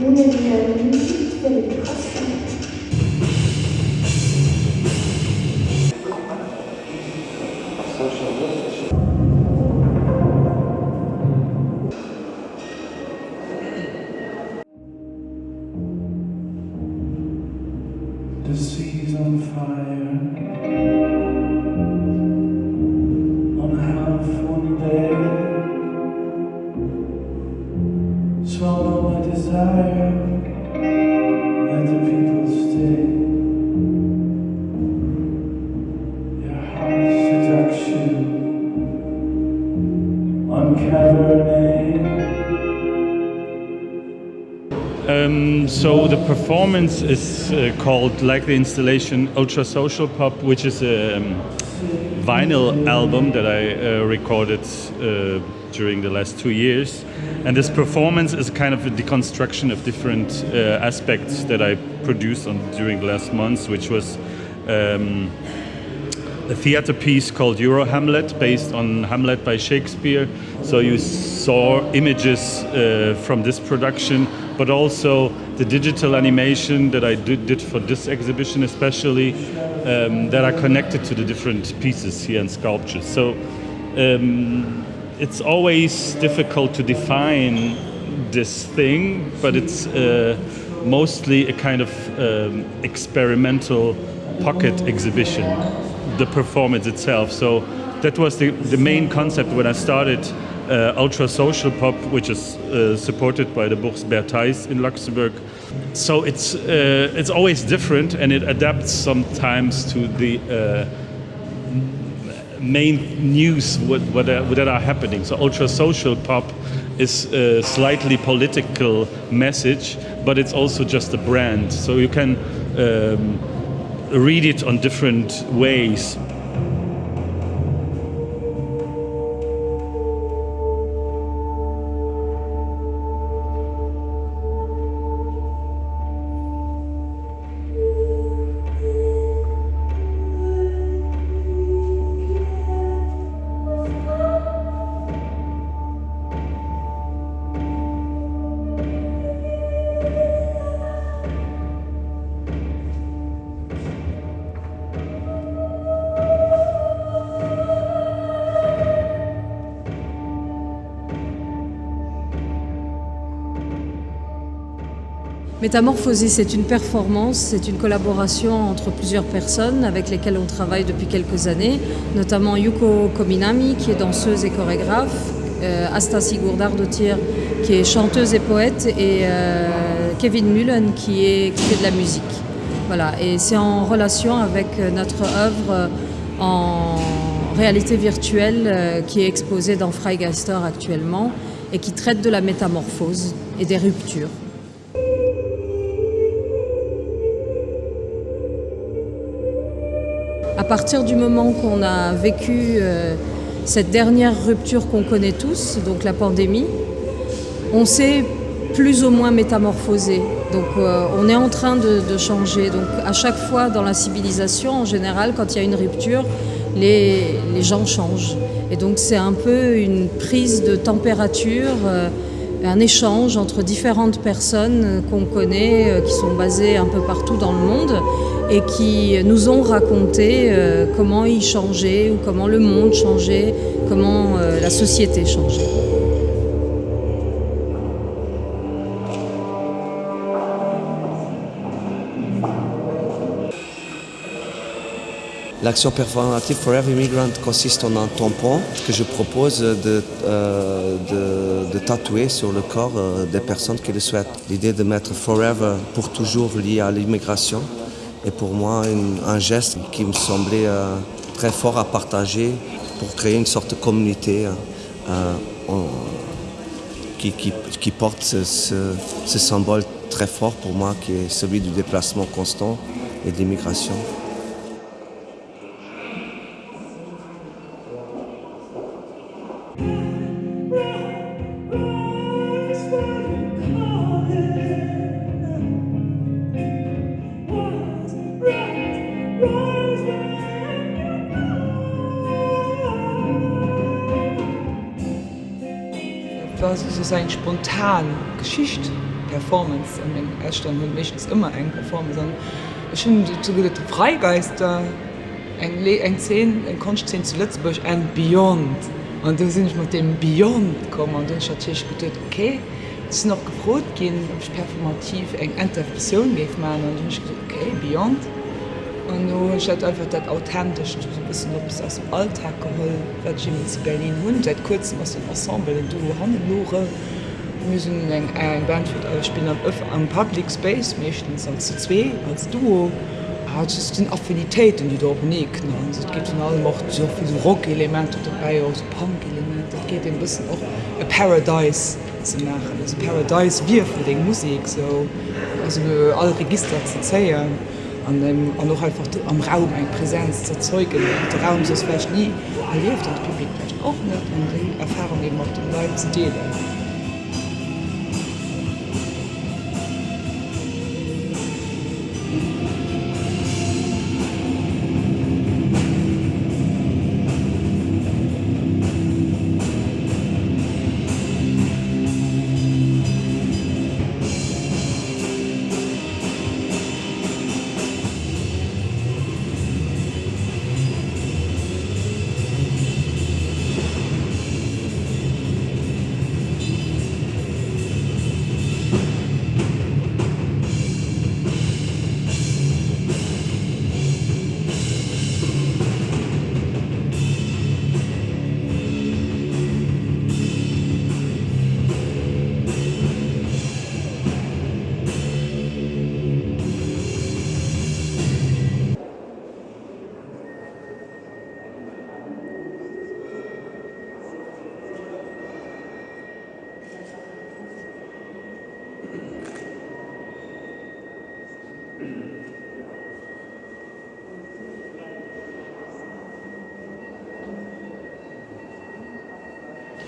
ohne die Musik völlig krass. The sea's on fire. The performance is uh, called, like the installation, Ultra Social Pop, which is a um, vinyl album that I uh, recorded uh, during the last two years. And this performance is kind of a deconstruction of different uh, aspects that I produced on, during the last months, which was um, a theater piece called Euro Hamlet, based on Hamlet by Shakespeare. So you saw images uh, from this production, but also the digital animation that I did, did for this exhibition, especially um, that are connected to the different pieces here and sculptures. So um, it's always difficult to define this thing, but it's uh, mostly a kind of um, experimental pocket exhibition the performance itself. So that was the, the main concept when I started uh, Ultra Social Pop, which is uh, supported by the Bourse Bert Theis in Luxembourg. So it's uh, it's always different, and it adapts sometimes to the uh, main news what, what, are, what are happening. So Ultra Social Pop is a slightly political message, but it's also just a brand. So you can um, read it on different ways. Métamorphosé, c'est une performance, c'est une collaboration entre plusieurs personnes avec lesquelles on travaille depuis quelques années, notamment Yuko Kominami qui est danseuse et chorégraphe, euh, Asta Sigurdardotir qui est chanteuse et poète et euh, Kevin Mullen qui, est, fait de la musique. Voilà, et c'est en relation avec notre œuvre en réalité virtuelle euh, qui est exposée dans Freigeister actuellement et qui traite de la métamorphose et des ruptures. À partir du moment qu'on a vécu euh, cette dernière rupture qu'on connaît tous, donc la pandémie, on s'est plus ou moins métamorphosé. Donc euh, on est en train de, changer. Donc à chaque fois dans la civilisation, en général, quand il y a une rupture, les, les gens changent. Et donc c'est un peu une prise de température, euh, un échange entre différentes personnes qu'on connaît, euh, qui sont basées un peu partout dans le monde et qui nous ont raconté euh, comment ils changeaient ou comment le monde changeait, comment euh, la société changeait. L'action performative Forever Immigrant consiste en un tampon que je propose de, euh, tatouer sur le corps euh, des personnes qui le souhaitent. L'idée de mettre Forever pour toujours lié à l'immigration est pour moi un geste qui me semblait euh, très fort à partager pour créer une sorte de communauté qui, porte ce symbole très fort pour moi qui est celui du déplacement constant et de l'immigration. etwas, es ist eine spontane Geschichte, Performance. Im Erstand für mich ist immer eine Performance. Und ich finde, die Freigeister, ein, ein, Kunstszene zu Lützburg, ein Beyond. Und dann sind ich mit dem Beyond gekommen und dann habe ich gedacht, okay, es ist noch gefroht gehen, ob ich performativ eine Interpretation machen. Und dann habe ich gedacht, okay, Beyond an no einfach dat authentisch bis aus dem Alltag geholl zu Berlin hun seit kurzem aus dem Ensemble du han lore müssen eng eng Band bin am Public Space mechtens als zu zwee als duo. Hat den Affinitéiten die dort ne? Geht in allem macht so viel Rockelemente dabei aus Punkelement geht ein bisschen auch a Paradise zu machen. Das Paradise wir für den Musik so. Also alle Register zu zeieren an dem an noch einfach am Raum ein Präsenz zu erzeugen der Raum so vielleicht nie erlebt und Publikum auch nicht und die Erfahrung eben auf den Leuten zu delen.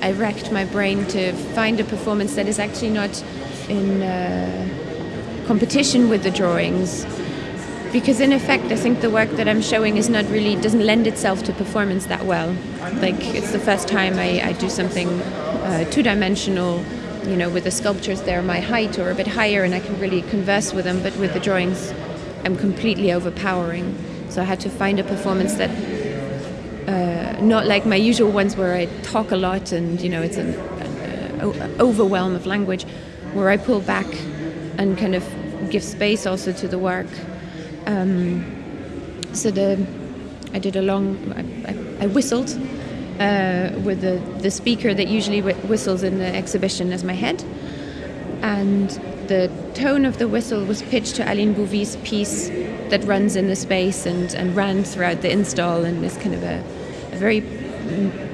I racked my brain to find a performance that is actually not in uh, competition with the drawings. Because in effect, I think the work that I'm showing is not really doesn't lend itself to performance that well. Like it's the first time I, I do something uh, two-dimensional, you know, with the sculptures there my height or a bit higher and I can really converse with them, but with the drawings I'm completely overpowering. So I had to find a performance that uh, not like my usual ones where I talk a lot and you know it's an, an overwhelm of language where I pull back and kind of give space also to the work. Um, so the I did a long I, I, I whistled uh, with the, the speaker that usually whistles in the exhibition as my head. And the tone of the whistle was pitched to Aline Bouvy's piece that runs in the space and, and ran throughout the install and is kind of a, a very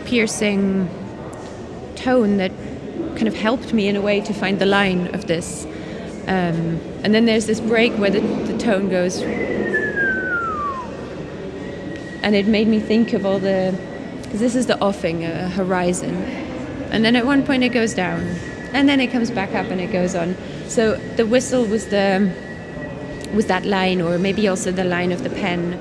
piercing tone that kind of helped me in a way to find the line of this. Um, and then there's this break where the, the tone goes. And it made me think of all the because this is the offing a horizon. And then at one point it goes down and then it comes back up and it goes on. So the whistle was the was that line or maybe also the line of the pen